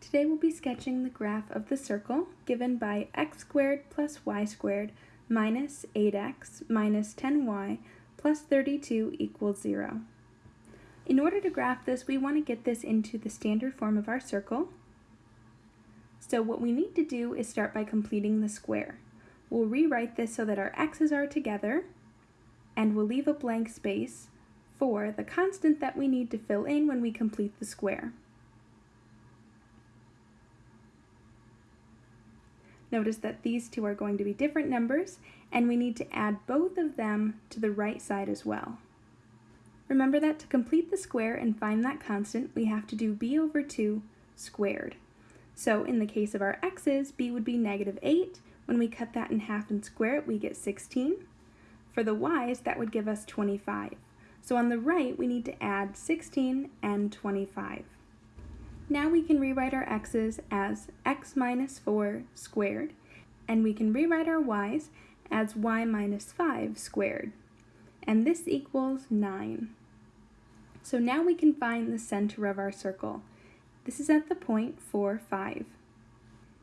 Today we'll be sketching the graph of the circle given by x squared plus y squared minus 8x minus 10y plus 32 equals 0. In order to graph this, we want to get this into the standard form of our circle. So what we need to do is start by completing the square. We'll rewrite this so that our x's are together, and we'll leave a blank space for the constant that we need to fill in when we complete the square. Notice that these two are going to be different numbers, and we need to add both of them to the right side as well. Remember that to complete the square and find that constant, we have to do b over 2 squared. So in the case of our x's, b would be negative 8. When we cut that in half and square it, we get 16. For the y's, that would give us 25. So on the right, we need to add 16 and 25. Now we can rewrite our x's as x minus 4 squared, and we can rewrite our y's as y minus 5 squared. And this equals 9. So now we can find the center of our circle. This is at the point 4, 5.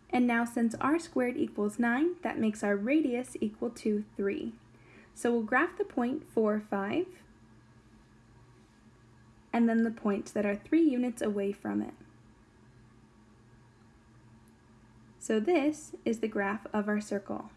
And now since r squared equals 9, that makes our radius equal to 3. So we'll graph the point 4, 5, and then the points that are 3 units away from it. So this is the graph of our circle.